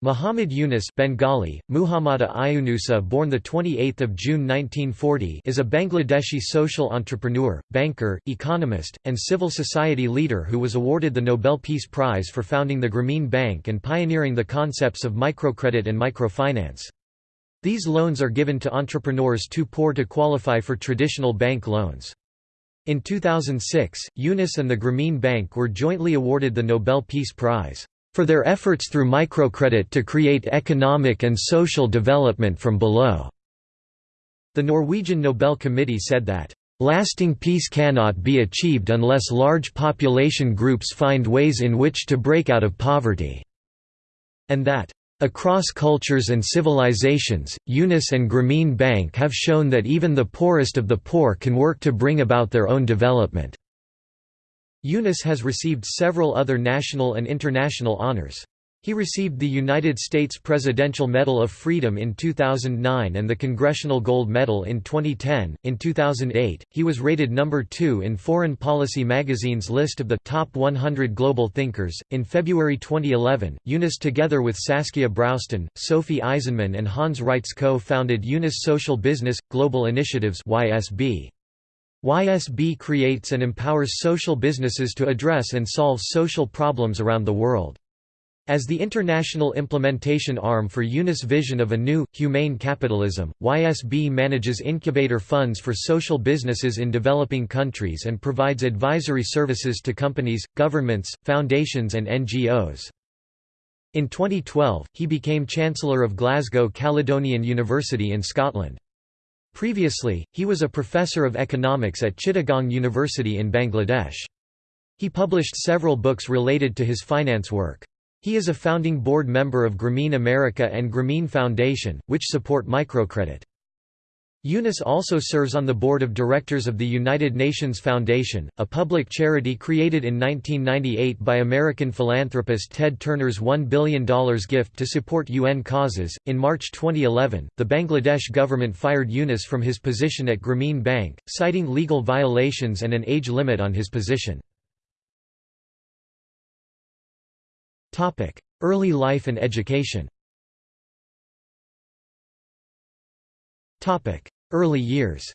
Muhammad Yunus Bengali, Muhammada Ayunusa born 28 June 1940 is a Bangladeshi social entrepreneur, banker, economist, and civil society leader who was awarded the Nobel Peace Prize for founding the Grameen Bank and pioneering the concepts of microcredit and microfinance. These loans are given to entrepreneurs too poor to qualify for traditional bank loans. In 2006, Yunus and the Grameen Bank were jointly awarded the Nobel Peace Prize for their efforts through microcredit to create economic and social development from below." The Norwegian Nobel Committee said that, "...lasting peace cannot be achieved unless large population groups find ways in which to break out of poverty," and that, Across cultures and civilizations, Yunus and Grameen Bank have shown that even the poorest of the poor can work to bring about their own development. Yunus has received several other national and international honors. He received the United States Presidential Medal of Freedom in 2009 and the Congressional Gold Medal in 2010. In 2008, he was rated number 2 in Foreign Policy magazine's list of the top 100 global thinkers. In February 2011, Yunus together with Saskia Bruysten, Sophie Eisenmann and Hans Reitz co-founded Yunus Social Business Global Initiatives (YSB). YSB creates and empowers social businesses to address and solve social problems around the world. As the international implementation arm for Yunus' vision of a new, humane capitalism, YSB manages incubator funds for social businesses in developing countries and provides advisory services to companies, governments, foundations and NGOs. In 2012, he became Chancellor of Glasgow Caledonian University in Scotland. Previously, he was a professor of economics at Chittagong University in Bangladesh. He published several books related to his finance work. He is a founding board member of Grameen America and Grameen Foundation, which support microcredit. Yunus also serves on the board of directors of the United Nations Foundation, a public charity created in 1998 by American philanthropist Ted Turner's $1 billion gift to support UN causes. In March 2011, the Bangladesh government fired Yunus from his position at Grameen Bank, citing legal violations and an age limit on his position. Early life and education Early years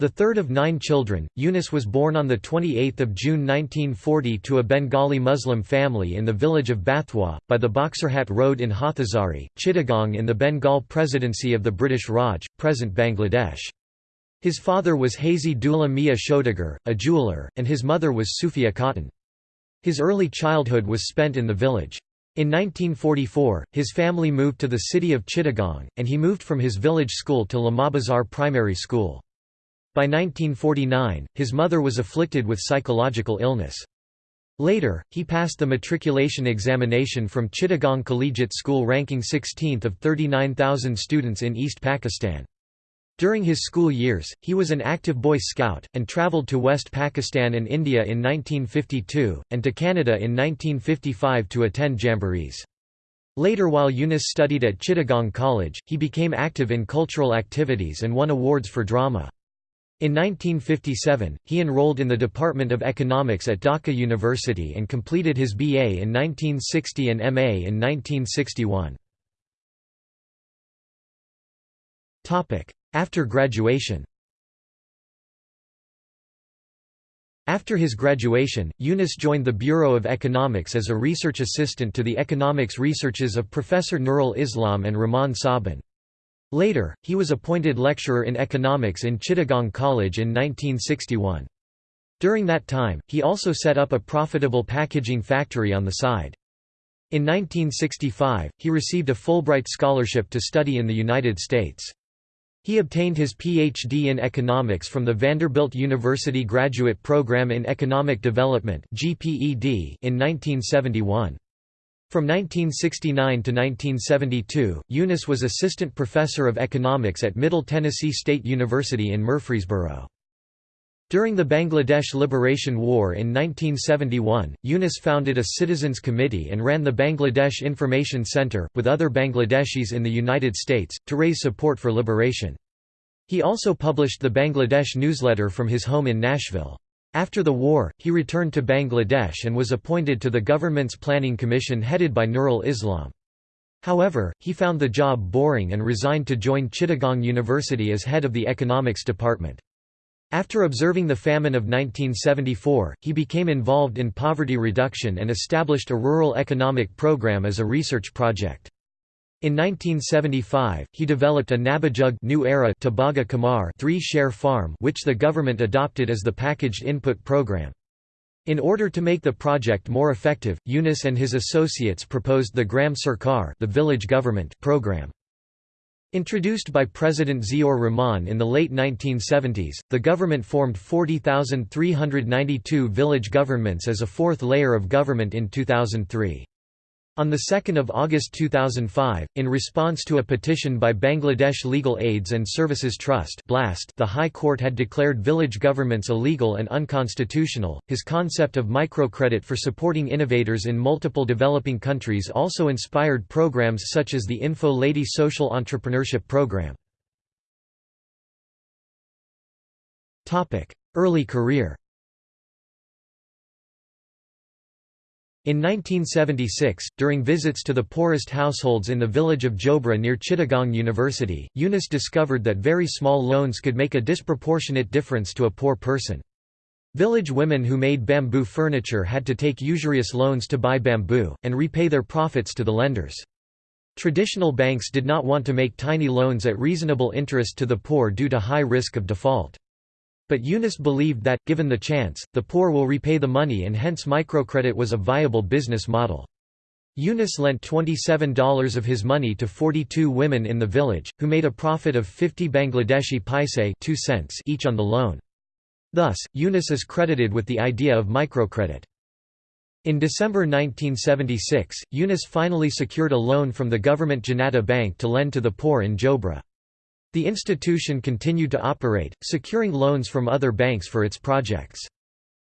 The third of nine children, Yunus was born on 28 June 1940 to a Bengali Muslim family in the village of Bathua, by the Buxirhat Road in Hathazari, Chittagong in the Bengal Presidency of the British Raj, present Bangladesh. His father was Hazi Dula Mia Shoudagar, a jeweller, and his mother was Sufia Khatun. His early childhood was spent in the village. In 1944, his family moved to the city of Chittagong, and he moved from his village school to Lamabazar Primary School. By 1949, his mother was afflicted with psychological illness. Later, he passed the matriculation examination from Chittagong Collegiate School ranking 16th of 39,000 students in East Pakistan. During his school years, he was an active Boy Scout, and travelled to West Pakistan and India in 1952, and to Canada in 1955 to attend jamborees. Later while Yunus studied at Chittagong College, he became active in cultural activities and won awards for drama. In 1957, he enrolled in the Department of Economics at Dhaka University and completed his BA in 1960 and MA in 1961. After graduation After his graduation, Yunus joined the Bureau of Economics as a research assistant to the economics researches of Professor Nurul Islam and Rehman Sobhan. Later, he was appointed lecturer in economics in Chittagong College in 1961. During that time, he also set up a profitable packaging factory on the side. In 1965, he received a Fulbright scholarship to study in the United States. He obtained his Ph.D. in economics from the Vanderbilt University Graduate Program in Economic Development in 1971. From 1969 to 1972, Yunus was assistant professor of economics at Middle Tennessee State University in Murfreesboro. During the Bangladesh Liberation War in 1971, Yunus founded a citizens committee and ran the Bangladesh Information Center, with other Bangladeshis in the United States, to raise support for liberation. He also published the Bangladesh newsletter from his home in Nashville. After the war, he returned to Bangladesh and was appointed to the government's planning commission headed by Nurul Islam. However, he found the job boring and resigned to join Chittagong University as head of the economics department. After observing the famine of 1974, he became involved in poverty reduction and established a rural economic program as a research project. In 1975, he developed a Nabajug New Era Tebhaga three-share farm which the government adopted as the packaged input program. In order to make the project more effective, Yunus and his associates proposed the Gram Sarkar the village government program. Introduced by President Ziaur Rahman in the late 1970s, the government formed 40,392 village governments as a fourth layer of government in 2003. On 2 August 2005, in response to a petition by Bangladesh Legal Aids and Services Trust the High Court had declared village governments illegal and unconstitutional. His concept of microcredit for supporting innovators in multiple developing countries also inspired programs such as the Info Lady Social Entrepreneurship Program. Early career In 1976, during visits to the poorest households in the village of Jobra near Chittagong University, Yunus discovered that very small loans could make a disproportionate difference to a poor person. Village women who made bamboo furniture had to take usurious loans to buy bamboo, and repay their profits to the lenders. Traditional banks did not want to make tiny loans at reasonable interest to the poor due to high risk of default. But Yunus believed that, given the chance, the poor will repay the money and hence microcredit was a viable business model. Yunus lent $27 of his money to 42 women in the village, who made a profit of 50 Bangladeshi paise 2 cents each on the loan. Thus, Yunus is credited with the idea of microcredit. In December 1976, Yunus finally secured a loan from the government Janata Bank to lend to the poor in Jobra. The institution continued to operate, securing loans from other banks for its projects.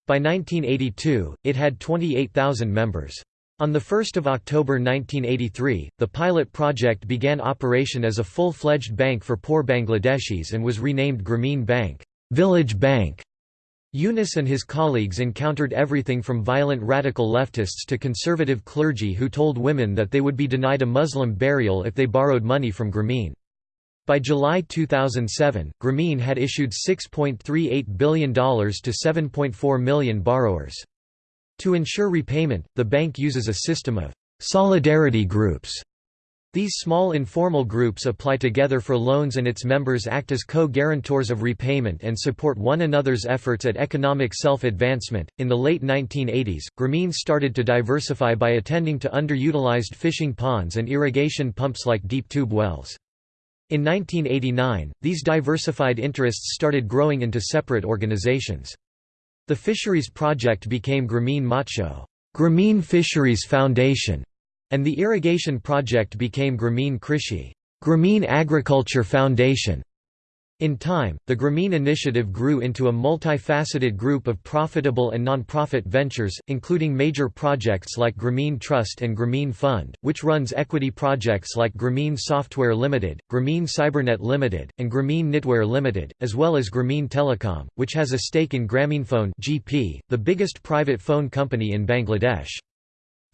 By 1982, it had 28,000 members. On 1 October 1983, the pilot project began operation as a full-fledged bank for poor Bangladeshis and was renamed Grameen Bank, Village Bank. Yunus and his colleagues encountered everything from violent radical leftists to conservative clergy who told women that they would be denied a Muslim burial if they borrowed money from Grameen. By July 2007, Grameen had issued $6.38 billion to 7.4 million borrowers. To ensure repayment, the bank uses a system of «solidarity groups» These small informal groups apply together for loans and its members act as co-guarantors of repayment and support one another's efforts at economic self-advancement. In the late 1980s, Grameen started to diversify by attending to underutilized fishing ponds and irrigation pumps like deep tube wells. In 1989, these diversified interests started growing into separate organizations. The Fisheries Project became Grameen Motsho Grameen Fisheries Foundation, and the Irrigation Project became Grameen Krishi Grameen Agriculture Foundation. In time, the Grameen initiative grew into a multifaceted group of profitable and non-profit ventures, including major projects like Grameen Trust and Grameen Fund, which runs equity projects like Grameen Software Limited, Grameen Cybernet Limited, and Grameen Knitwear Limited, as well as Grameen Telecom, which has a stake in Grameenphone (GP), the biggest private phone company in Bangladesh.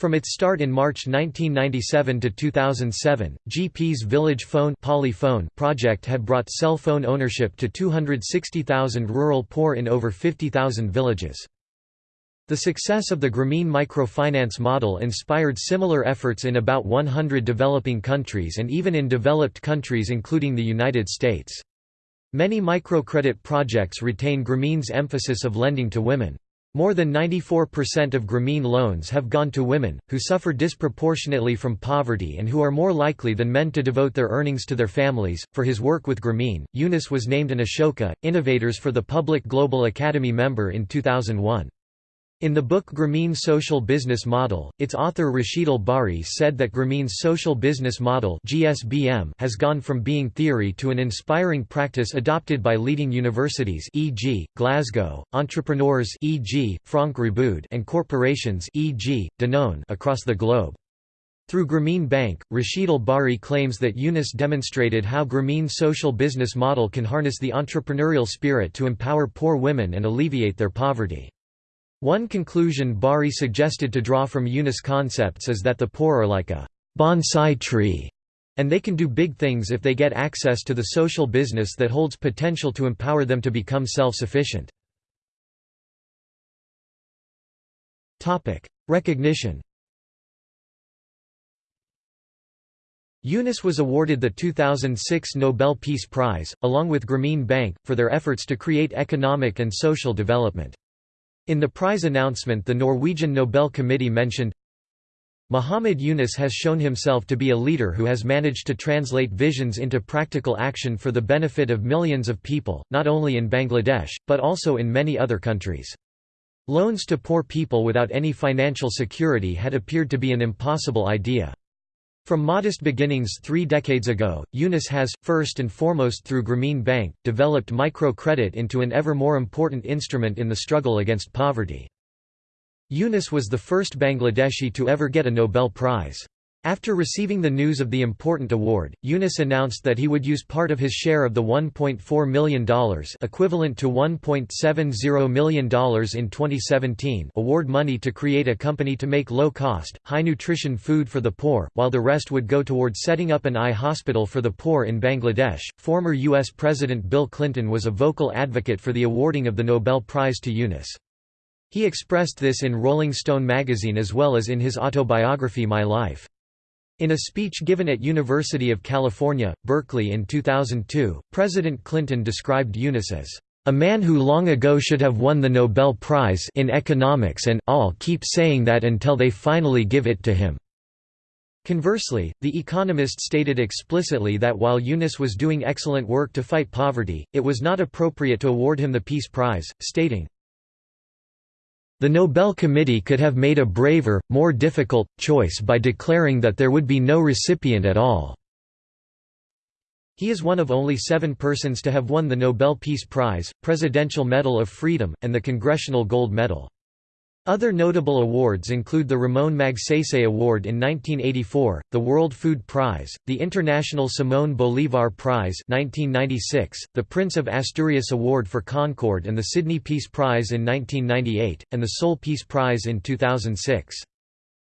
From its start in March 1997 to 2007, GP's Village Phone Polyphone project had brought cell phone ownership to 260,000 rural poor in over 50,000 villages. The success of the Grameen microfinance model inspired similar efforts in about 100 developing countries and even in developed countries including the United States. Many microcredit projects retain Grameen's emphasis of lending to women. More than 94% of Grameen loans have gone to women, who suffer disproportionately from poverty and who are more likely than men to devote their earnings to their families. For his work with Grameen, Yunus was named an Ashoka, Innovators for the Public Global Academy member in 2001. In the book Grameen Social Business Model, its author Rashidul Bari said that Grameen's social business model (GSBM) has gone from being theory to an inspiring practice adopted by leading universities e.g., Glasgow, entrepreneurs e.g., Franck Riboud and corporations e.g., Danone across the globe. Through Grameen Bank, Rashidul Bari claims that Yunus demonstrated how Grameen's social business model can harness the entrepreneurial spirit to empower poor women and alleviate their poverty. One conclusion Bari suggested to draw from Yunus concepts is that the poor are like a bonsai tree, and they can do big things if they get access to the social business that holds potential to empower them to become self-sufficient. Recognition Yunus was awarded the 2006 Nobel Peace Prize, along with Grameen Bank, for their efforts to create economic and social development. In the prize announcement the Norwegian Nobel Committee mentioned, Muhammad Yunus has shown himself to be a leader who has managed to translate visions into practical action for the benefit of millions of people, not only in Bangladesh, but also in many other countries. Loans to poor people without any financial security had appeared to be an impossible idea. From modest beginnings three decades ago, Yunus has, first and foremost through Grameen Bank, developed microcredit into an ever more important instrument in the struggle against poverty. Yunus was the first Bangladeshi to ever get a Nobel Prize. After receiving the news of the important award, Yunus announced that he would use part of his share of the $1.4 million equivalent to $1.70 million in 2017 award money to create a company to make low-cost, high-nutrition food for the poor, while the rest would go toward setting up an eye hospital for the poor in Bangladesh. Former U.S. President Bill Clinton was a vocal advocate for the awarding of the Nobel Prize to Yunus. He expressed this in Rolling Stone magazine as well as in his autobiography My Life. In a speech given at University of California, Berkeley in 2002, President Clinton described Yunus as a man who long ago should have won the Nobel Prize in economics and all keep saying that until they finally give it to him. Conversely, The Economist stated explicitly that while Yunus was doing excellent work to fight poverty, it was not appropriate to award him the Peace Prize, stating, the Nobel Committee could have made a braver, more difficult, choice by declaring that there would be no recipient at all. He is one of only seven persons to have won the Nobel Peace Prize, Presidential Medal of Freedom, and the Congressional Gold Medal. Other notable awards include the Ramon Magsaysay Award in 1984, the World Food Prize, the International Simón Bolívar Prize 1996, the Prince of Asturias Award for Concord and the Sydney Peace Prize in 1998, and the Seoul Peace Prize in 2006.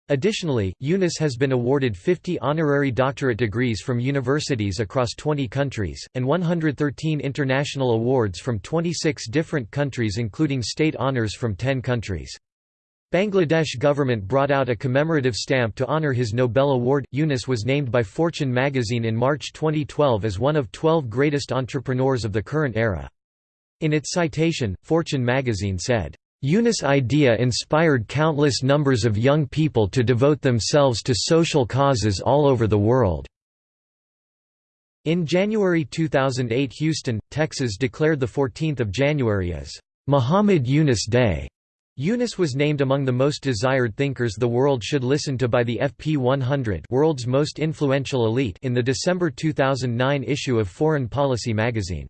Additionally, Yunus has been awarded 50 honorary doctorate degrees from universities across 20 countries, and 113 international awards from 26 different countries including state honors from 10 countries. Bangladesh government brought out a commemorative stamp to honor his Nobel Award. Yunus was named by Fortune magazine in March 2012 as one of 12 greatest entrepreneurs of the current era. In its citation, Fortune magazine said, Yunus' idea inspired countless numbers of young people to devote themselves to social causes all over the world. In January 2008 Houston, Texas declared the 14th of January as Muhammad Yunus Day. Yunus was named among the most desired thinkers the world should listen to by the FP 100 world's most influential elite in the December 2009 issue of Foreign Policy magazine.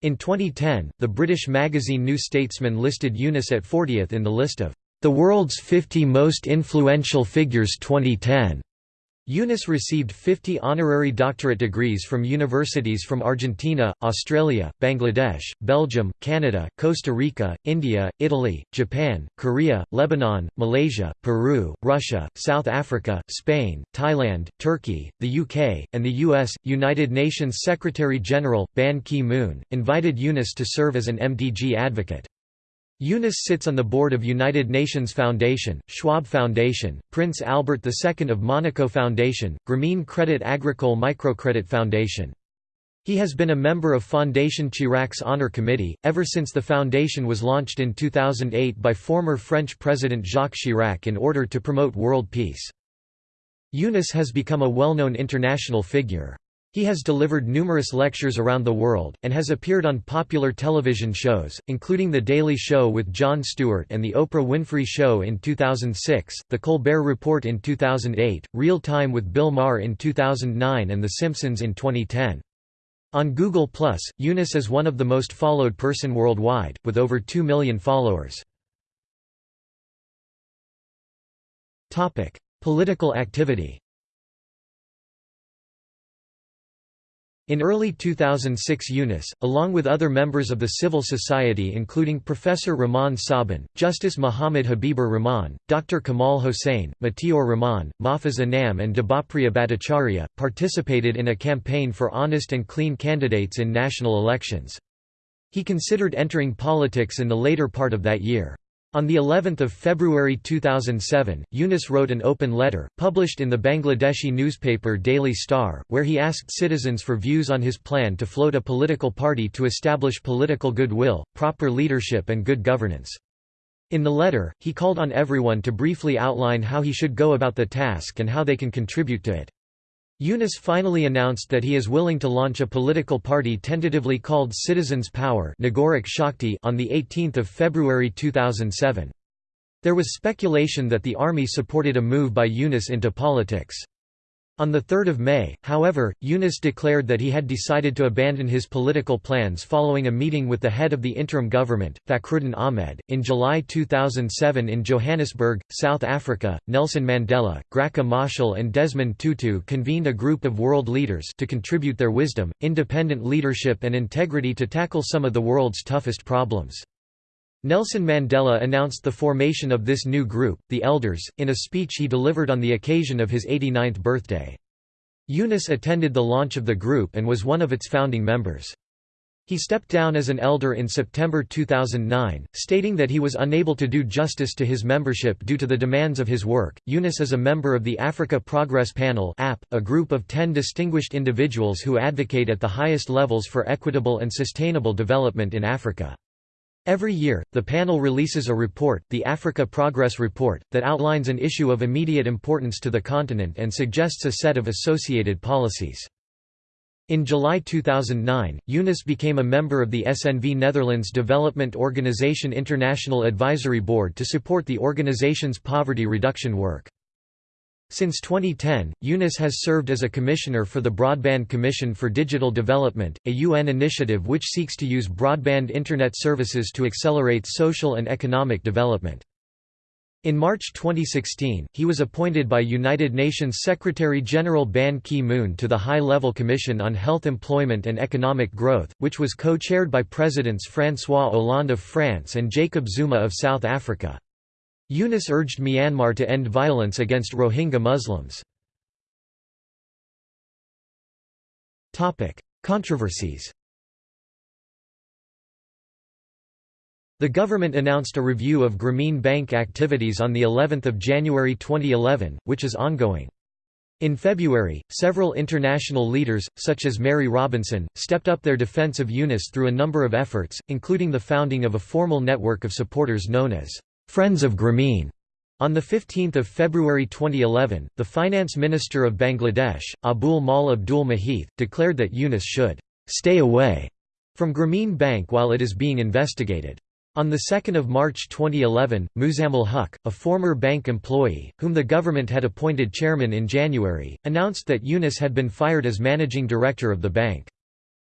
In 2010, the British magazine New Statesman listed Yunus at 40th in the list of the world's 50 most influential figures 2010. Yunus received 50 honorary doctorate degrees from universities from Argentina, Australia, Bangladesh, Belgium, Canada, Costa Rica, India, Italy, Japan, Korea, Lebanon, Malaysia, Peru, Russia, South Africa, Spain, Thailand, Turkey, the UK, and the US. United Nations Secretary-General, Ban Ki-moon, invited Yunus to serve as an MDG advocate. Yunus sits on the board of United Nations Foundation, Schwab Foundation, Prince Albert II of Monaco Foundation, Grameen Credit Agricole Microcredit Foundation. He has been a member of Fondation Chirac's Honor Committee, ever since the foundation was launched in 2008 by former French President Jacques Chirac in order to promote world peace. Yunus has become a well-known international figure. He has delivered numerous lectures around the world, and has appeared on popular television shows, including The Daily Show with Jon Stewart and The Oprah Winfrey Show in 2006, The Colbert Report in 2008, Real Time with Bill Maher in 2009 and The Simpsons in 2010. On Google+, Yunus is one of the most followed person worldwide, with over 2 million followers. Political activity In early 2006 Yunus, along with other members of the civil society including Professor Rehman Sobhan, Justice Muhammad Habibur Rahman, Dr. Kamal Hossain, Matiur Rahman, Mahfuz Anam and Debapriya Bhattacharya, participated in a campaign for honest and clean candidates in national elections. He considered entering politics in the later part of that year. On the 11th of February 2007, Yunus wrote an open letter, published in the Bangladeshi newspaper Daily Star, where he asked citizens for views on his plan to float a political party to establish political goodwill, proper leadership and good governance. In the letter, he called on everyone to briefly outline how he should go about the task and how they can contribute to it. Yunus finally announced that he is willing to launch a political party tentatively called Citizens Power on 18 February 2007. There was speculation that the army supported a move by Yunus into politics. On 3 May, however, Yunus declared that he had decided to abandon his political plans following a meeting with the head of the interim government, Fakhruddin Ahmed. In July 2007 in Johannesburg, South Africa, Nelson Mandela, Graca Machel, and Desmond Tutu convened a group of world leaders to contribute their wisdom, independent leadership, and integrity to tackle some of the world's toughest problems. Nelson Mandela announced the formation of this new group, the Elders, in a speech he delivered on the occasion of his 89th birthday. Yunus attended the launch of the group and was one of its founding members. He stepped down as an elder in September 2009, stating that he was unable to do justice to his membership due to the demands of his work. Yunus is a member of the Africa Progress Panel, a group of 10 distinguished individuals who advocate at the highest levels for equitable and sustainable development in Africa. Every year, the panel releases a report, the Africa Progress Report, that outlines an issue of immediate importance to the continent and suggests a set of associated policies. In July 2009, Yunus became a member of the SNV Netherlands Development Organization International Advisory Board to support the organization's poverty reduction work. Since 2010, Yunus has served as a commissioner for the Broadband Commission for Digital Development, a UN initiative which seeks to use broadband Internet services to accelerate social and economic development. In March 2016, he was appointed by United Nations Secretary-General Ban Ki-moon to the High-Level Commission on Health Employment and Economic Growth, which was co-chaired by Presidents François Hollande of France and Jacob Zuma of South Africa. Yunus urged Myanmar to end violence against Rohingya Muslims. Controversies The government announced a review of Grameen Bank activities on the 11th of January 2011, which is ongoing. In February, several international leaders, such as Mary Robinson, stepped up their defense of Yunus through a number of efforts, including the founding of a formal network of supporters known as Friends of Grameen. On 15 February 2011, the Finance Minister of Bangladesh, Abul Maal Abdul Muhith, declared that Yunus should «stay away» from Grameen Bank while it is being investigated. On 2 March 2011, Muzamil Huq, a former bank employee, whom the government had appointed chairman in January, announced that Yunus had been fired as managing director of the bank.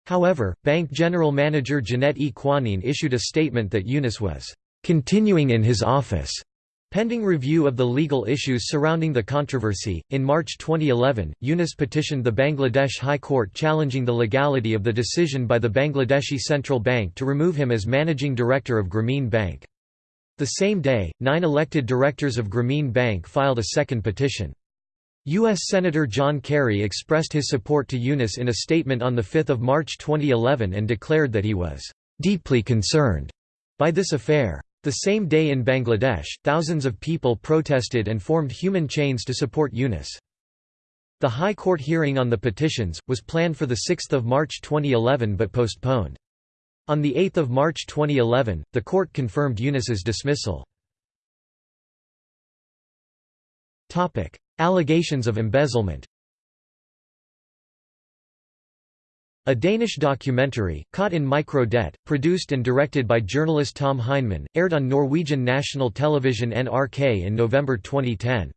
However, bank general manager Jannat E. Quanine issued a statement that Yunus was continuing in his office. Pending review of the legal issues surrounding the controversy, in March 2011, Yunus petitioned the Bangladesh High Court challenging the legality of the decision by the Bangladeshi Central Bank to remove him as managing director of Grameen Bank. The same day, nine elected directors of Grameen Bank filed a second petition. U.S. Senator John Kerry expressed his support to Yunus in a statement on 5 March 2011 and declared that he was "...deeply concerned," by this affair. The same day in Bangladesh, thousands of people protested and formed human chains to support Yunus. The High Court hearing on the petitions, was planned for 6 March 2011 but postponed. On 8 March 2011, the court confirmed Yunus's dismissal. Allegations of embezzlement A Danish documentary, Caught in Micro-Debt, produced and directed by journalist Tom Heinemann, aired on Norwegian national television NRK in November 2010.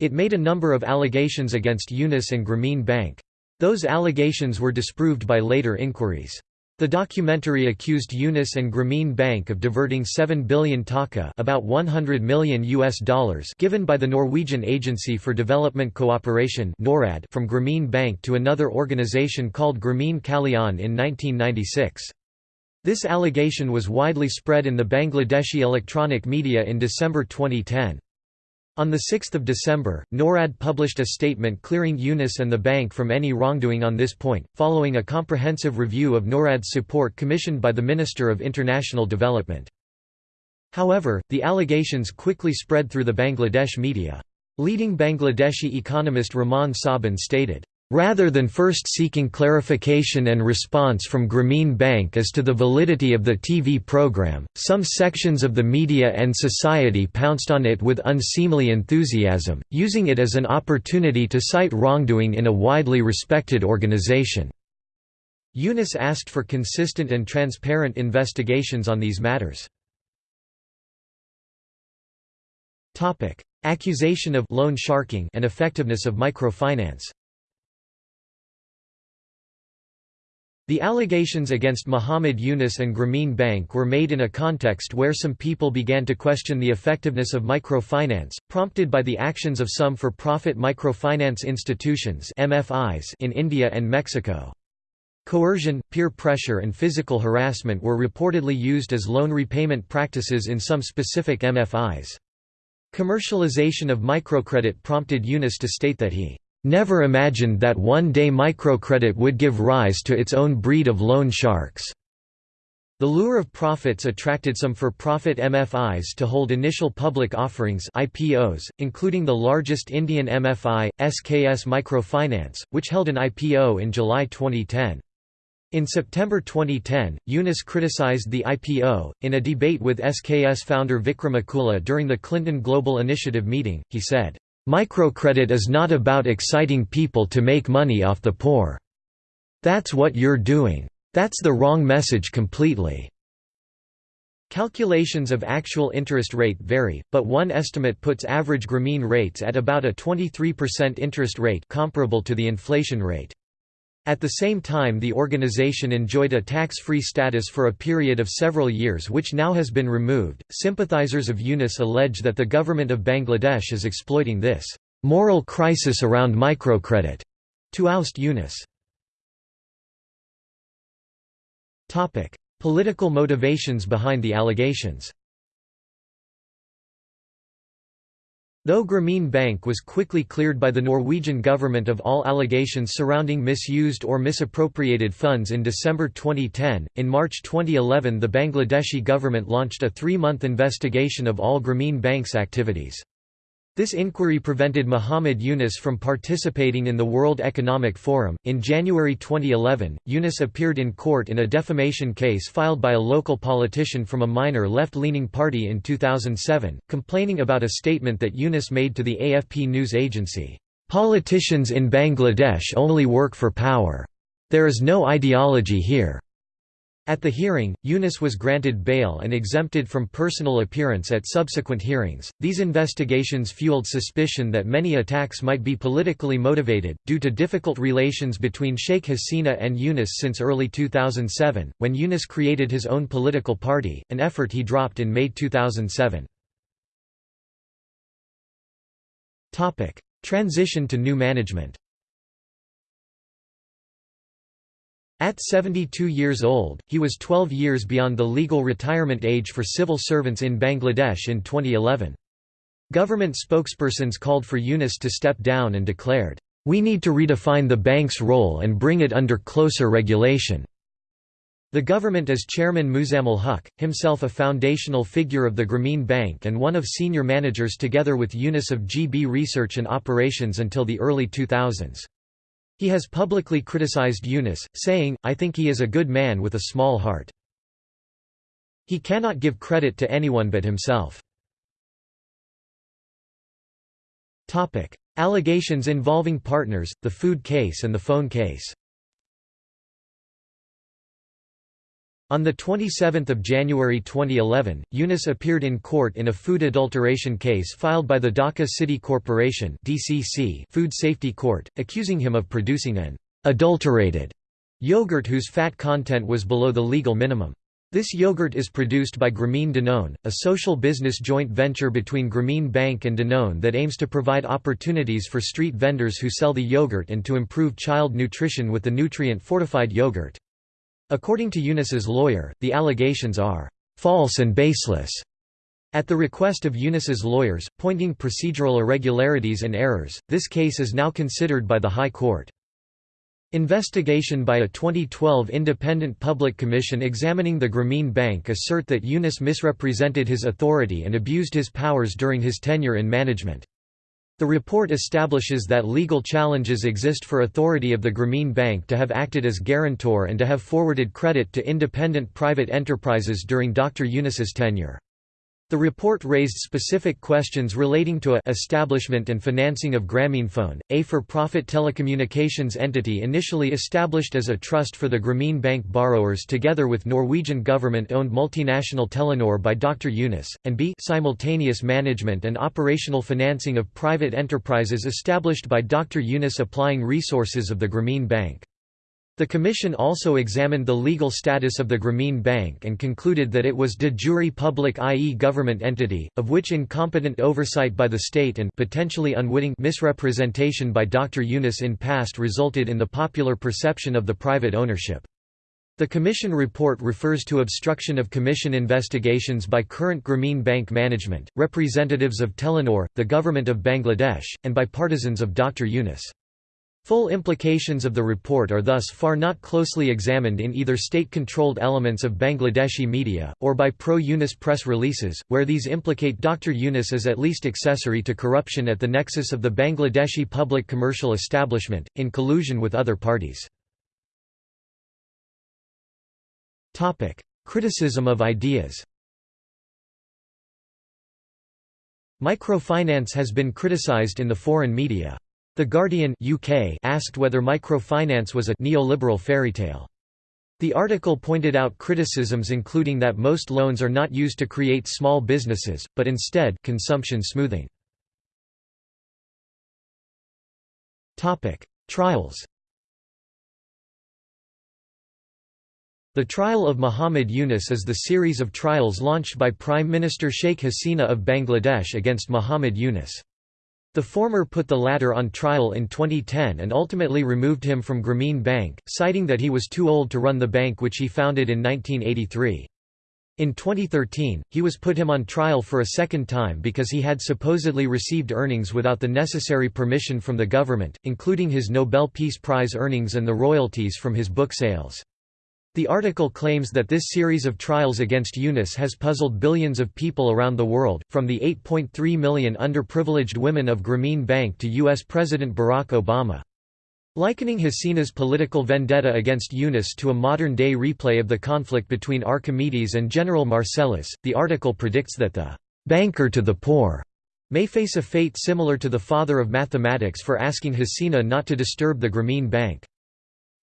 It made a number of allegations against Yunus and Grameen Bank. Those allegations were disproved by later inquiries. The documentary accused Yunus and Grameen Bank of diverting 7 billion taka about 100 million US dollars given by the Norwegian Agency for Development Cooperation NORAD from Grameen Bank to another organization called Grameen Kalyan in 1996. This allegation was widely spread in the Bangladeshi electronic media in December 2010. On 6 December, NORAD published a statement clearing Yunus and the bank from any wrongdoing on this point, following a comprehensive review of NORAD's support commissioned by the Minister of International Development. However, the allegations quickly spread through the Bangladesh media. Leading Bangladeshi economist Rehman Sobhan stated, Rather than first seeking clarification and response from Grameen Bank as to the validity of the TV program, some sections of the media and society pounced on it with unseemly enthusiasm, using it as an opportunity to cite wrongdoing in a widely respected organization. Yunus asked for consistent and transparent investigations on these matters. Accusation of loan sharking and effectiveness of microfinance The allegations against Muhammad Yunus and Grameen Bank were made in a context where some people began to question the effectiveness of microfinance, prompted by the actions of some for-profit microfinance institutions in India and Mexico. Coercion, peer pressure and physical harassment were reportedly used as loan repayment practices in some specific MFIs. Commercialization of microcredit prompted Yunus to state that he never imagined that one day microcredit would give rise to its own breed of loan sharks. The lure of profits attracted some for-profit MFIs to hold initial public offerings IPOs, including the largest Indian MFI, SKS Microfinance, which held an IPO in July 2010. In September 2010, Yunus criticized the IPO. In a debate with SKS founder Vikram Akula during the Clinton Global Initiative meeting, he said, Microcredit is not about exciting people to make money off the poor. That's what you're doing. That's the wrong message completely. Calculations of actual interest rate vary, but one estimate puts average Grameen rates at about a 23% interest rate comparable to the inflation rate. At the same time the organization enjoyed a tax-free status for a period of several years which now has been removed. Sympathizers of Yunus allege that the government of Bangladesh is exploiting this moral crisis around microcredit to oust Yunus. Topic: Political motivations behind the allegations. Though Grameen Bank was quickly cleared by the Norwegian government of all allegations surrounding misused or misappropriated funds in December 2010, in March 2011 the Bangladeshi government launched a three-month investigation of all Grameen Bank's activities. This inquiry prevented Muhammad Yunus from participating in the World Economic Forum. In January 2011, Yunus appeared in court in a defamation case filed by a local politician from a minor left leaning party in 2007, complaining about a statement that Yunus made to the AFP news agency Politicians in Bangladesh only work for power. There is no ideology here. At the hearing, Yunus was granted bail and exempted from personal appearance at subsequent hearings. These investigations fueled suspicion that many attacks might be politically motivated, due to difficult relations between Sheikh Hasina and Yunus since early 2007, when Yunus created his own political party, an effort he dropped in May 2007. Transition to new management At 72 years old, he was 12 years beyond the legal retirement age for civil servants in Bangladesh in 2011. Government spokespersons called for Yunus to step down and declared, "...we need to redefine the bank's role and bring it under closer regulation." The government as chairman Muzammil Huq, himself a foundational figure of the Grameen Bank and one of senior managers together with Yunus of GB Research and Operations until the early 2000s. He has publicly criticized Yunus, saying, I think he is a good man with a small heart. He cannot give credit to anyone but himself. Allegations involving partners, the food case and the phone case On 27 January 2011, Yunus appeared in court in a food adulteration case filed by the Dhaka City Corporation food safety court, accusing him of producing an «adulterated» yogurt whose fat content was below the legal minimum. This yogurt is produced by Grameen Danone, a social business joint venture between Grameen Bank and Danone that aims to provide opportunities for street vendors who sell the yogurt and to improve child nutrition with the nutrient-fortified yogurt. According to Yunus's lawyer, the allegations are false and baseless. At the request of Yunus's lawyers, pointing procedural irregularities and errors, this case is now considered by the High Court. Investigation by a 2012 independent public commission examining the Grameen Bank assert that Yunus misrepresented his authority and abused his powers during his tenure in management. The report establishes that legal challenges exist for authority of the Grameen Bank to have acted as guarantor and to have forwarded credit to independent private enterprises during Dr. Yunus's tenure. The report raised specific questions relating to a establishment and financing of Grameenphone, a for-profit telecommunications entity initially established as a trust for the Grameen Bank borrowers together with Norwegian government-owned multinational Telenor by Dr. Yunus, and b simultaneous management and operational financing of private enterprises established by Dr. Yunus applying resources of the Grameen Bank. The Commission also examined the legal status of the Grameen Bank and concluded that it was de jure public i.e. government entity, of which incompetent oversight by the state and potentially unwitting misrepresentation by Dr. Yunus in past resulted in the popular perception of the private ownership. The Commission report refers to obstruction of Commission investigations by current Grameen Bank management, representatives of Telenor, the Government of Bangladesh, and by partisans of Dr. Yunus. Full implications of the report are thus far not closely examined in either state-controlled elements of Bangladeshi media, or by pro-Yunus press releases, where these implicate Dr. Yunus as at least accessory to corruption at the nexus of the Bangladeshi public commercial establishment, in collusion with other parties. Criticism of ideas Microfinance has been criticized in the foreign media. The Guardian UK asked whether microfinance was a neoliberal fairytale. The article pointed out criticisms including that most loans are not used to create small businesses, but instead consumption smoothing. Trials The trial of Muhammad Yunus is the series of trials launched by Prime Minister Sheikh Hasina of Bangladesh against Muhammad Yunus. The former put the latter on trial in 2010 and ultimately removed him from Grameen Bank, citing that he was too old to run the bank which he founded in 1983. In 2013, he was put him on trial for a second time because he had supposedly received earnings without the necessary permission from the government, including his Nobel Peace Prize earnings and the royalties from his book sales. The article claims that this series of trials against Yunus has puzzled billions of people around the world, from the 8.3 million underprivileged women of Grameen Bank to U.S. President Barack Obama. Likening Hasina's political vendetta against Yunus to a modern-day replay of the conflict between Archimedes and General Marcellus, the article predicts that the «banker to the poor» may face a fate similar to the father of mathematics for asking Hasina not to disturb the Grameen Bank.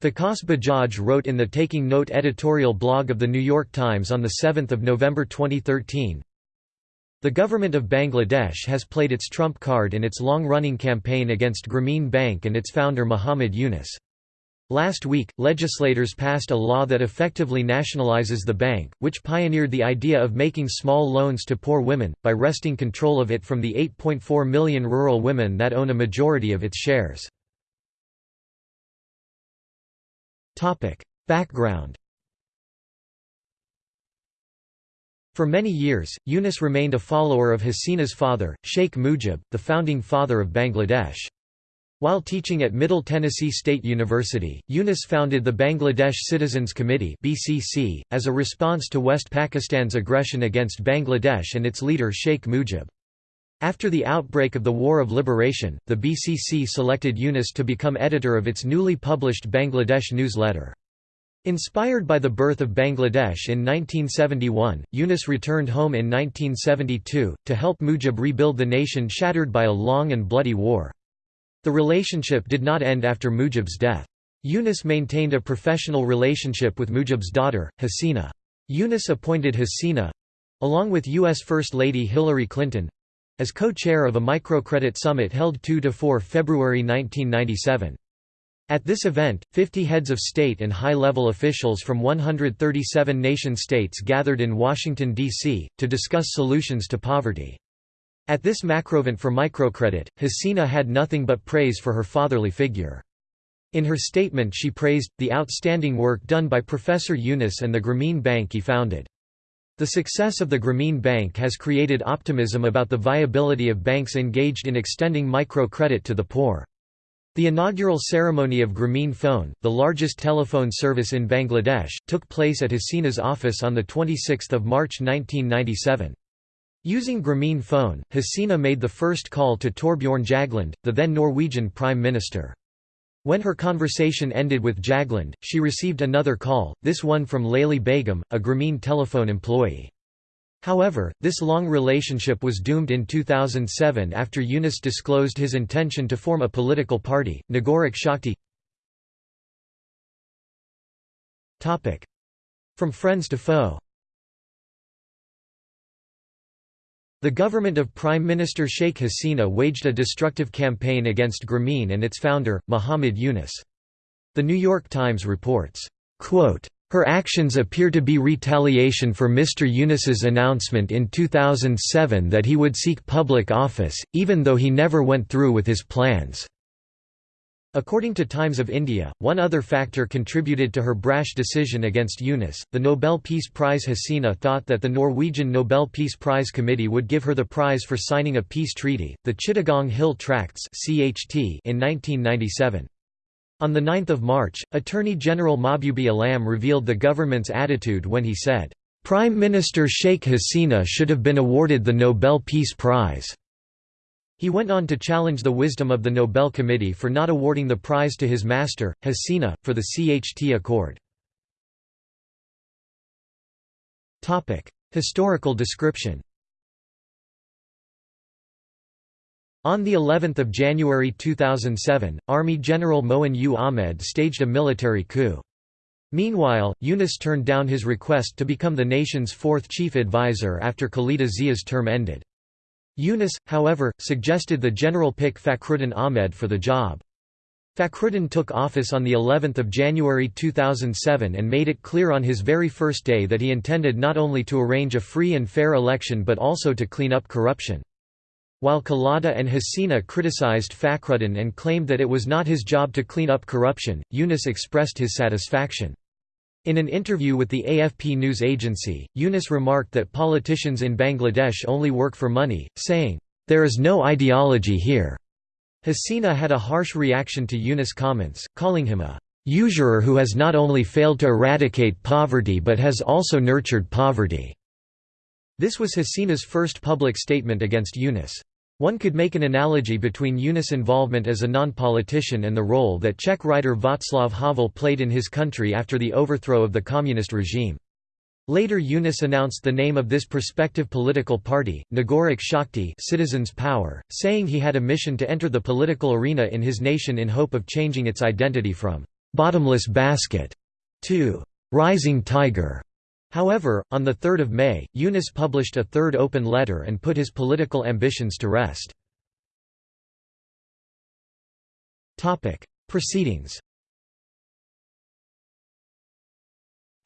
Vikas Bajaj wrote in the Taking Note editorial blog of The New York Times on 7 November 2013, The government of Bangladesh has played its trump card in its long-running campaign against Grameen Bank and its founder Muhammad Yunus. Last week, legislators passed a law that effectively nationalizes the bank, which pioneered the idea of making small loans to poor women, by wresting control of it from the 8.4 million rural women that own a majority of its shares. Background For many years, Yunus remained a follower of Hasina's father, Sheikh Mujib, the founding father of Bangladesh. While teaching at Middle Tennessee State University, Yunus founded the Bangladesh Citizens Committee (BCC) as a response to West Pakistan's aggression against Bangladesh and its leader Sheikh Mujib. After the outbreak of the War of Liberation, the BCC selected Yunus to become editor of its newly published Bangladesh newsletter. Inspired by the birth of Bangladesh in 1971, Yunus returned home in 1972, to help Mujib rebuild the nation shattered by a long and bloody war. The relationship did not end after Mujib's death. Yunus maintained a professional relationship with Mujib's daughter, Hasina. Yunus appointed Hasina—along with U.S. First Lady Hillary Clinton, as co-chair of a microcredit summit held 2–4 February 1997. At this event, 50 heads of state and high-level officials from 137 nation-states gathered in Washington, D.C., to discuss solutions to poverty. At this macrovent for microcredit, Hasina had nothing but praise for her fatherly figure. In her statement she praised, the outstanding work done by Professor Yunus and the Grameen Bank he founded. The success of the Grameen Bank has created optimism about the viability of banks engaged in extending microcredit to the poor. The inaugural ceremony of Grameen Phone, the largest telephone service in Bangladesh, took place at Hasina's office on 26 March 1997. Using Grameen phone, Hasina made the first call to Torbjorn Jagland, the then Norwegian Prime Minister. When her conversation ended with Jagland, she received another call, this one from Layli Begum, a Grameen telephone employee. However, this long relationship was doomed in 2007 after Yunus disclosed his intention to form a political party, Nagorik Shakti. From friends to foe The government of Prime Minister Sheikh Hasina waged a destructive campaign against Grameen and its founder, Muhammad Yunus. The New York Times reports, her actions appear to be retaliation for Mr. Yunus's announcement in 2007 that he would seek public office, even though he never went through with his plans. According to Times of India, one other factor contributed to her brash decision against Yunus. The Nobel Peace Prize Hasina thought that the Norwegian Nobel Peace Prize Committee would give her the prize for signing a peace treaty, the Chittagong Hill Tracts (CHT) in 1997. On 9 March, Attorney General Mahbubey Alam revealed the government's attitude when he said, "Prime Minister Sheikh Hasina should have been awarded the Nobel Peace Prize." He went on to challenge the wisdom of the Nobel Committee for not awarding the prize to his master, Hasina, for the CHT Accord. Historical description On the 11th of January 2007, Army General Moeen U. Ahmed staged a military coup. Meanwhile, Yunus turned down his request to become the nation's fourth chief advisor after Khaleda Zia's term ended. Yunus, however, suggested the general pick Fakhruddin Ahmed for the job. Fakhruddin took office on the 11th of January 2007 and made it clear on his very first day that he intended not only to arrange a free and fair election but also to clean up corruption. While Khaleda and Hasina criticized Fakhruddin and claimed that it was not his job to clean up corruption, Yunus expressed his satisfaction. In an interview with the AFP news agency, Yunus remarked that politicians in Bangladesh only work for money, saying, "...there is no ideology here." Hasina had a harsh reaction to Yunus' comments, calling him a usurer who has not only failed to eradicate poverty but has also nurtured poverty." This was Hasina's first public statement against Yunus. One could make an analogy between Yunus' involvement as a non-politician and the role that Czech writer Václav Havel played in his country after the overthrow of the communist regime. Later Yunus announced the name of this prospective political party, Nagorik Shakti Citizens Power, saying he had a mission to enter the political arena in his nation in hope of changing its identity from «bottomless basket» to «rising tiger». However, on 3 May, Yunus published a third open letter and put his political ambitions to rest. Proceedings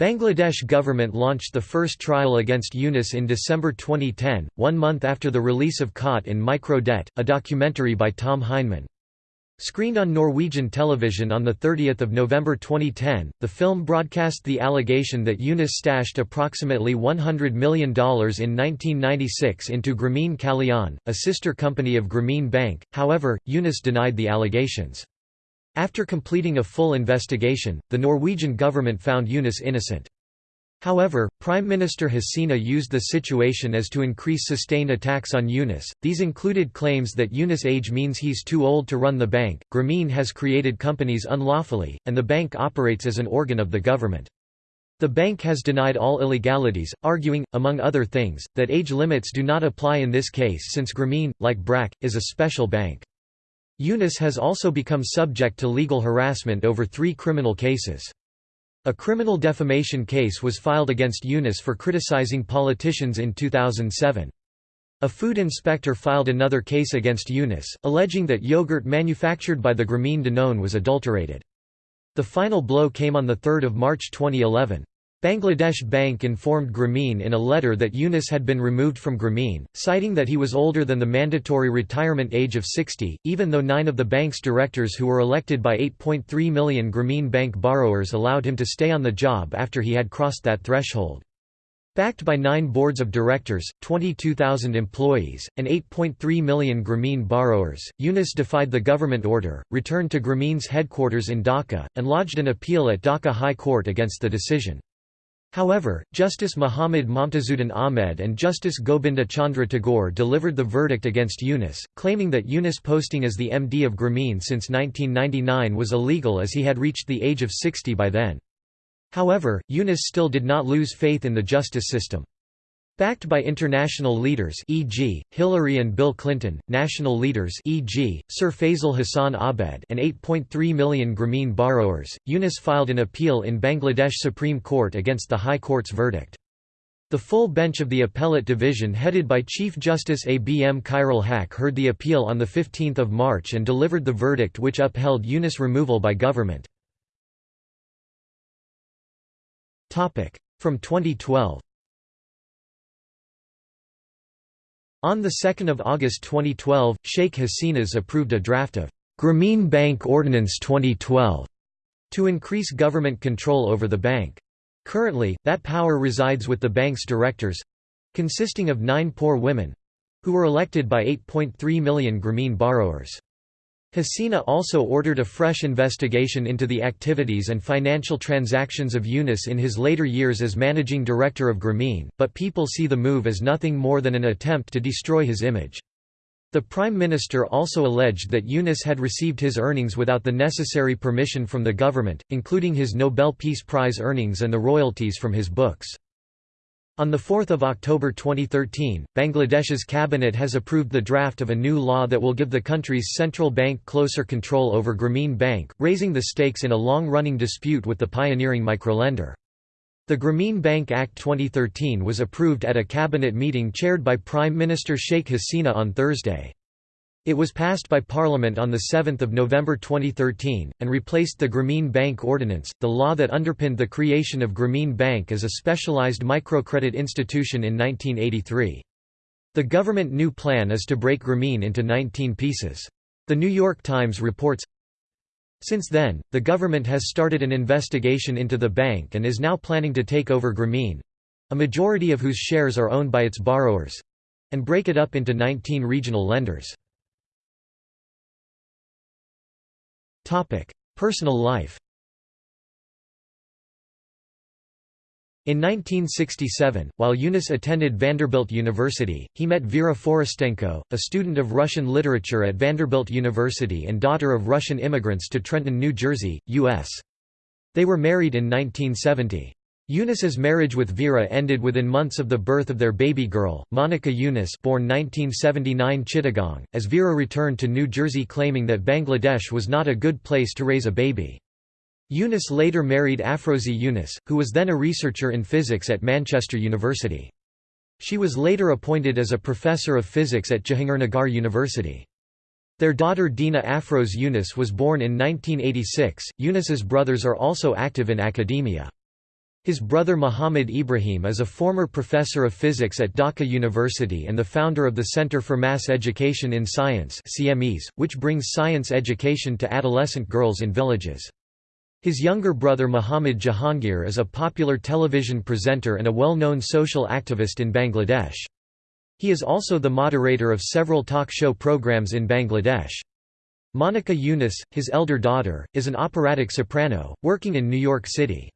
Bangladesh government launched the first trial against Yunus in December 2010, one month after the release of Caught in Micro Debt, a documentary by Tom Heinemann. Screened on Norwegian television on 30 November 2010, the film broadcast the allegation that Yunus stashed approximately $100 million in 1996 into Grameen Kalyan, a sister company of Grameen Bank, however, Yunus denied the allegations. After completing a full investigation, the Norwegian government found Yunus innocent. However, Prime Minister Hasina used the situation as to increase sustained attacks on Yunus. These included claims that Yunus' age means he's too old to run the bank. Grameen has created companies unlawfully, and the bank operates as an organ of the government. The bank has denied all illegalities, arguing, among other things, that age limits do not apply in this case since Grameen, like BRAC, is a special bank. Yunus has also become subject to legal harassment over three criminal cases. A criminal defamation case was filed against Yunus for criticizing politicians in 2007. A food inspector filed another case against Yunus, alleging that yogurt manufactured by the Grameen Danone was adulterated. The final blow came on 3 March 2011. Bangladesh Bank informed Grameen in a letter that Yunus had been removed from Grameen, citing that he was older than the mandatory retirement age of 60, even though nine of the bank's directors who were elected by 8.3 million Grameen Bank borrowers allowed him to stay on the job after he had crossed that threshold. Backed by nine boards of directors, 22,000 employees, and 8.3 million Grameen borrowers, Yunus defied the government order, returned to Grameen's headquarters in Dhaka, and lodged an appeal at Dhaka High Court against the decision. However, Justice Muhammad Momtazuddin Ahmed and Justice Gobinda Chandra Tagore delivered the verdict against Yunus, claiming that Yunus posting as the MD of Grameen since 1999 was illegal as he had reached the age of 60 by then. However, Yunus still did not lose faith in the justice system. Backed by international leaders e.g., Hillary and Bill Clinton, national leaders e.g., Sir Fazle Hasan Abed and 8.3 million Grameen borrowers, Yunus filed an appeal in Bangladesh Supreme Court against the High Court's verdict. The full bench of the Appellate Division headed by Chief Justice A. B. M. Khairul Haque heard the appeal on 15 March and delivered the verdict which upheld Yunus' removal by government. From 2012 On 2 August 2012, Sheikh Hasinas approved a draft of Grameen Bank Ordinance 2012 to increase government control over the bank. Currently, that power resides with the bank's directors—consisting of nine poor women—who were elected by 8.3 million Grameen borrowers. Hasina also ordered a fresh investigation into the activities and financial transactions of Yunus in his later years as managing director of Grameen, but people see the move as nothing more than an attempt to destroy his image. The Prime Minister also alleged that Yunus had received his earnings without the necessary permission from the government, including his Nobel Peace Prize earnings and the royalties from his books. On 4 October 2013, Bangladesh's cabinet has approved the draft of a new law that will give the country's central bank closer control over Grameen Bank, raising the stakes in a long-running dispute with the pioneering microlender. The Grameen Bank Act 2013 was approved at a cabinet meeting chaired by Prime Minister Sheikh Hasina on Thursday. It was passed by Parliament on 7 November 2013, and replaced the Grameen Bank Ordinance, the law that underpinned the creation of Grameen Bank as a specialised microcredit institution in 1983. The government new plan is to break Grameen into 19 pieces. The New York Times reports, since then, the government has started an investigation into the bank and is now planning to take over Grameen—a majority of whose shares are owned by its borrowers—and break it up into 19 regional lenders. Personal life In 1967, while Yunus attended Vanderbilt University, he met Vera Forostenko, a student of Russian literature at Vanderbilt University and daughter of Russian immigrants to Trenton, New Jersey, U.S. They were married in 1970. Yunus's marriage with Vera ended within months of the birth of their baby girl, Monica Yunus born 1979 Chittagong, as Vera returned to New Jersey claiming that Bangladesh was not a good place to raise a baby. Yunus later married Afrozi Yunus, who was then a researcher in physics at Manchester University. She was later appointed as a professor of physics at Jahangirnagar University. Their daughter Dina Afroz Yunus was born in 1986. Yunus's brothers are also active in academia. His brother Muhammad Ibrahim is a former professor of physics at Dhaka University and the founder of the Center for Mass Education in Science CMEs, which brings science education to adolescent girls in villages. His younger brother Muhammad Jahangir is a popular television presenter and a well-known social activist in Bangladesh. He is also the moderator of several talk show programs in Bangladesh. Monica Yunus, his elder daughter, is an operatic soprano, working in New York City.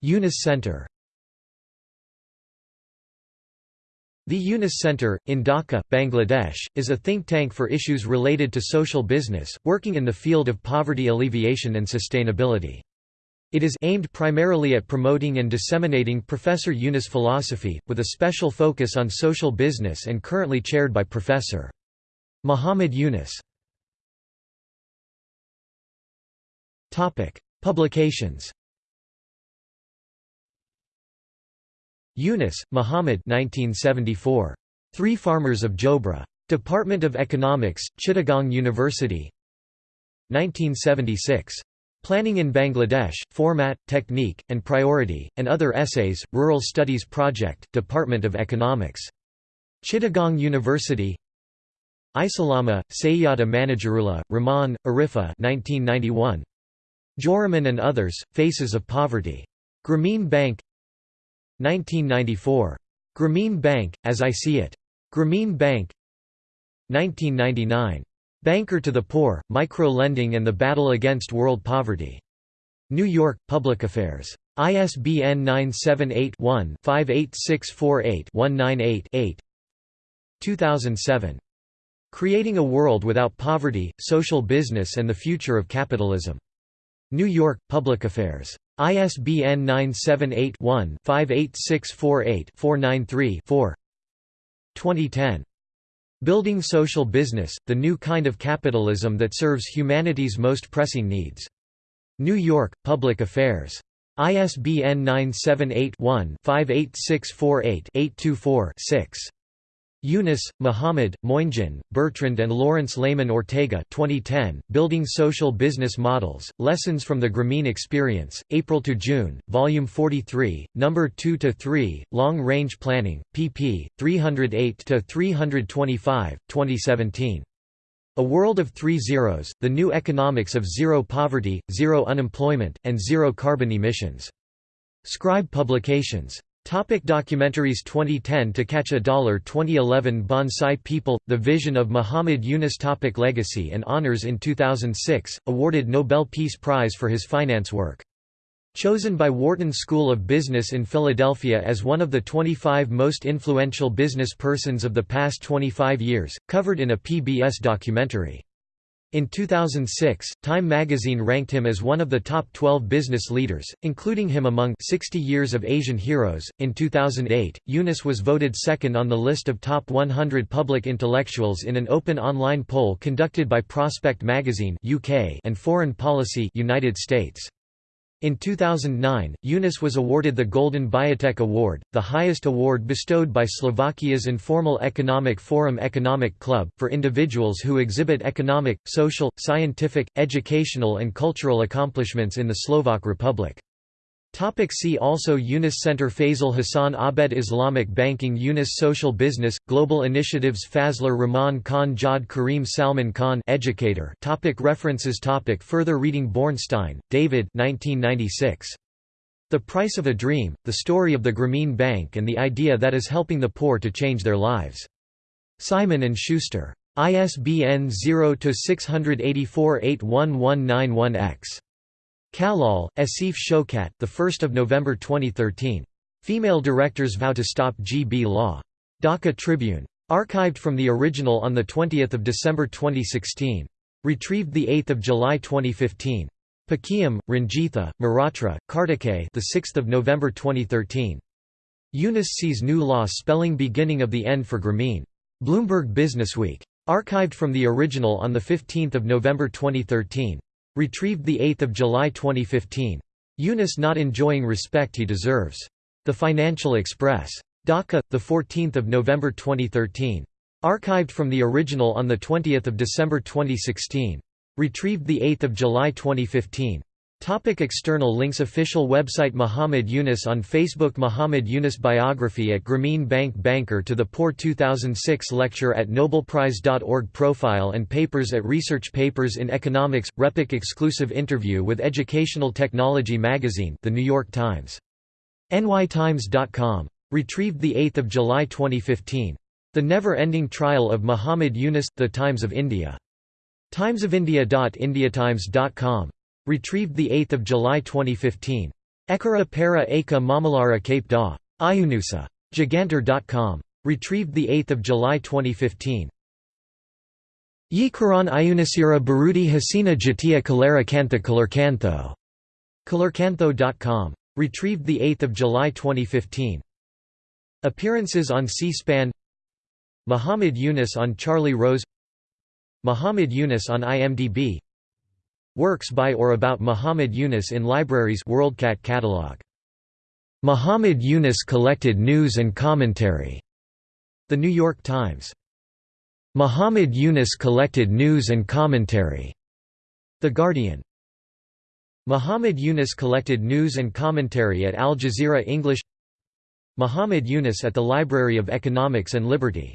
Yunus Center The Yunus Center, in Dhaka, Bangladesh, is a think tank for issues related to social business, working in the field of poverty alleviation and sustainability. It is aimed primarily at promoting and disseminating Professor Yunus philosophy, with a special focus on social business and currently chaired by Professor. Muhammad Yunus Publications Yunus, Muhammad 1974. Three Farmers of Jobra. Department of Economics, Chittagong University 1976. Planning in Bangladesh, Format, Technique, and Priority, and Other Essays, Rural Studies Project, Department of Economics. Chittagong University Isalama, Sayyada Manajarullah, Rahman, Arifa 1991. Joraman and Others, Faces of Poverty. Grameen Bank 1994. Grameen Bank, As I See It. Grameen Bank 1999. Banker to the Poor, Micro-Lending and the Battle Against World Poverty. New York, Public Affairs. ISBN 978-1-58648-198-8 2007. Creating a World Without Poverty, Social Business and the Future of Capitalism. New York, Public Affairs. ISBN 978 one 58648 493 2010. Building Social Business, the New Kind of Capitalism That Serves Humanity's Most Pressing Needs. New York, Public Affairs. ISBN 978 one 58648 824 6 Yunus, Muhammad, Moingeon, Bertrand and Lawrence Lehman Ortega 2010, Building Social Business Models, Lessons from the Grameen Experience, April to June, Volume 43, No. 2–3, Long Range Planning, pp. 308–325, 2017. A World of Three Zeros, The New Economics of Zero Poverty, Zero Unemployment, and Zero Carbon Emissions. Scribe Publications. Topic documentaries 2010 To Catch a Dollar 2011 Bonsai People – The Vision of Muhammad Yunus topic Legacy and honors In 2006, awarded Nobel Peace Prize for his finance work. Chosen by Wharton School of Business in Philadelphia as one of the 25 most influential business persons of the past 25 years, covered in a PBS documentary. In 2006, Time magazine ranked him as one of the top 12 business leaders, including him among 60 Years of Asian Heroes. In 2008, Yunus was voted second on the list of top 100 public intellectuals in an open online poll conducted by Prospect magazine (UK) and Foreign Policy (United States). In 2009, Yunus was awarded the Golden Biatec Award, the highest award bestowed by Slovakia's informal economic forum Economic Club, for individuals who exhibit economic, social, scientific, educational and cultural accomplishments in the Slovak Republic. Topic see also Yunus Center Fazle Hasan Abed Islamic Banking Yunus Social Business, Global Initiatives Fazlur Rahman Khan Jawed Karim Salman Khan educator topic References topic Further reading Bornstein, David 1996. The Price of a Dream, The Story of the Grameen Bank and the Idea that is Helping the Poor to Change Their Lives. Simon & Schuster. ISBN 0-684-81191-X. Kalal, Asif Shokat the 1st of November 2013. Female directors vow to stop GB law. Dhaka Tribune. Archived from the original on the 20th of December 2016. Retrieved the 8th of July 2015. Pakiam, Ranjitha, Mehrotra, Kartike the 6th of November 2013. Yunus sees new law spelling beginning of the end for Grameen. Bloomberg Businessweek. Archived from the original on the 15th of November 2013. Retrieved 8 July 2015. Yunus not enjoying respect he deserves. The Financial Express. Dhaka, 14 November 2013. Archived from the original on 20 December 2016. Retrieved 8 July 2015. Topic external links Official website Muhammad Yunus on Facebook Muhammad Yunus Biography at Grameen Bank Banker to the Poor 2006 Lecture at Nobelprize.org Profile and Papers at Research Papers in Economics – RePEc exclusive interview with Educational Technology Magazine The New York Times. nytimes.com. Retrieved 8 July 2015. The Never-Ending Trial of Muhammad Yunus – The Times of India. timesofIndia.indiatimes.com. Retrieved 8 July 2015. Ekara para Aka Mamalara Cape Da. Ayunusa. Gigantor.com. Retrieved 8 July 2015. Yi Karan Ayunasira Barudi Hasina Jatia Kalera Kantha Kalerkantho. Kalerkantho.com. Retrieved 8 July 2015. Appearances on C-SPAN Muhammad Yunus on Charlie Rose Muhammad Yunus on IMDb Works by or about Muhammad Yunus in libraries WorldCat catalog. Muhammad Yunus collected news and commentary. The New York Times. Muhammad Yunus collected news and commentary. The Guardian Muhammad Yunus collected news and commentary at Al Jazeera English Muhammad Yunus at the Library of Economics and Liberty